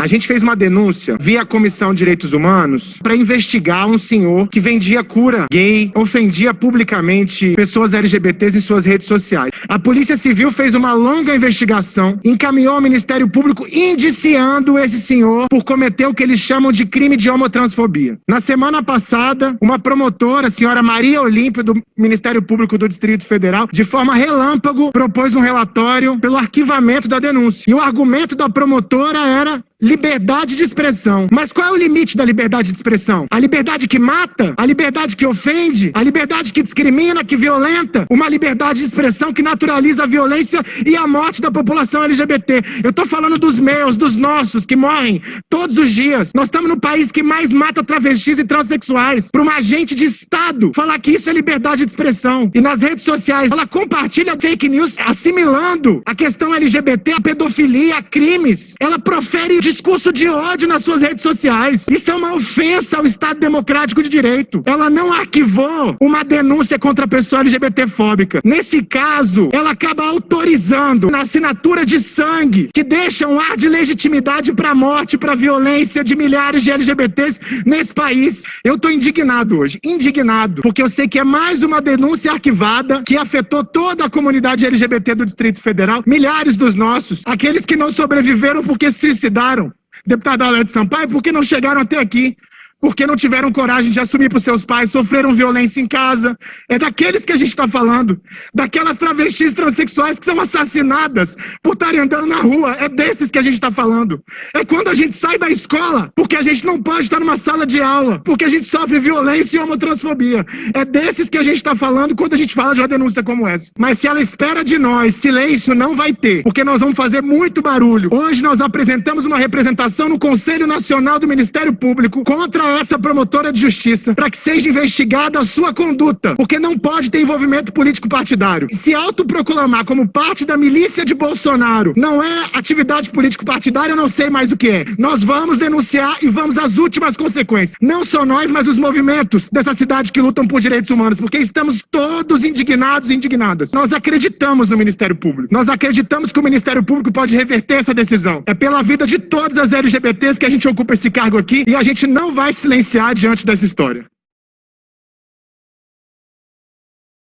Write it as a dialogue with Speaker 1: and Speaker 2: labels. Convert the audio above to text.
Speaker 1: A gente fez uma denúncia via Comissão de Direitos Humanos para investigar um senhor que vendia cura gay, ofendia publicamente pessoas LGBTs em suas redes sociais. A Polícia Civil fez uma longa investigação, encaminhou ao Ministério Público indiciando esse senhor por cometer o que eles chamam de crime de homotransfobia. Na semana passada, uma promotora, a senhora Maria Olímpio, do Ministério Público do Distrito Federal, de forma relâmpago, propôs um relatório pelo arquivamento da denúncia. E o argumento da promotora era liberdade de expressão. Mas qual é o limite da liberdade de expressão? A liberdade que mata? A liberdade que ofende? A liberdade que discrimina, que violenta? Uma liberdade de expressão que naturaliza a violência e a morte da população LGBT. Eu tô falando dos meus, dos nossos, que morrem todos os dias. Nós estamos no país que mais mata travestis e transexuais. Para uma agente de Estado falar que isso é liberdade de expressão. E nas redes sociais, ela compartilha fake news assimilando a questão LGBT, a pedofilia, a crimes. Ela profere discurso de ódio nas suas redes sociais. Isso é uma ofensa ao Estado Democrático de Direito. Ela não arquivou uma denúncia contra a pessoa LGBTfóbica. Nesse caso, ela acaba autorizando na assinatura de sangue que deixa um ar de legitimidade para a morte, para a violência de milhares de LGBTs nesse país. Eu estou indignado hoje, indignado, porque eu sei que é mais uma denúncia arquivada que afetou toda a comunidade LGBT do Distrito Federal, milhares dos nossos, aqueles que não sobreviveram porque se suicidaram Deputada Alete Sampaio, por que não chegaram até aqui? Porque não tiveram coragem de assumir para os seus pais, sofreram violência em casa. É daqueles que a gente está falando. Daquelas travestis transexuais que são assassinadas por estarem andando na rua. É desses que a gente está falando. É quando a gente sai da escola, porque a gente não pode estar numa sala de aula, porque a gente sofre violência e homotransfobia. É desses que a gente está falando quando a gente fala de uma denúncia como essa. Mas se ela espera de nós silêncio, não vai ter, porque nós vamos fazer muito barulho. Hoje nós apresentamos uma representação no Conselho Nacional do Ministério Público contra essa promotora de justiça para que seja investigada a sua conduta, porque não pode ter envolvimento político partidário. Se autoproclamar como parte da milícia de Bolsonaro não é atividade político partidária, eu não sei mais o que é. Nós vamos denunciar e vamos às últimas consequências. Não só nós, mas os movimentos dessa cidade que lutam por direitos humanos, porque estamos todos indignados e indignadas. Nós acreditamos no Ministério Público. Nós acreditamos que o Ministério Público pode reverter essa decisão. É pela vida de todas as LGBTs que a gente ocupa esse cargo aqui e a gente não vai silenciar diante dessa história.